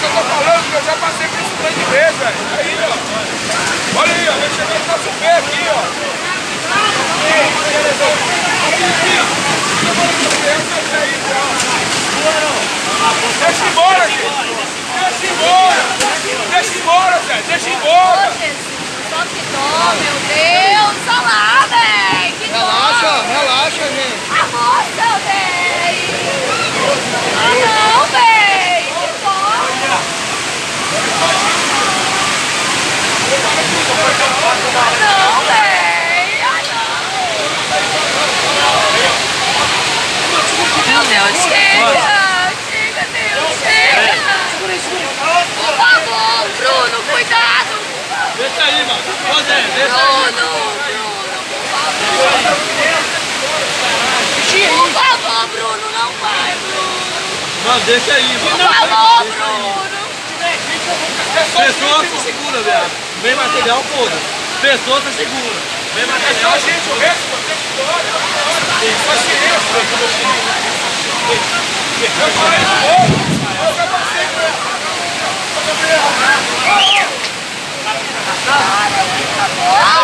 Mas eu tô falando que eu já passei por isso grande vez, velho. Aí, ó. Olha aí, ó. Vai chegar no nosso pé aqui, ó. Deixa embora, gente. Deixa embora. Deixa embora, Zé. Deixa embora. Só que dó, meu Deus. Olha lá. Que dó. Relaxa, relaxa, gente. A moça, véi. Ah, não, véi. Que dó. Ah, não, não. Meu Deus, chega. Chega, Deus, chega. Por favor, Bruno, cuidado. Deixa aí, mano. Deixa aí. Bruno, Bruno, por favor. Por favor, Bruno, não vai, Bruno. Mano, deixa aí, Por mano. favor, Bruno. legal, todo. Pessoa tá segura. Mesmo é só gente, o resto você que Só chinês. Eu falei de novo. Eu já passei com. Eu. Ah!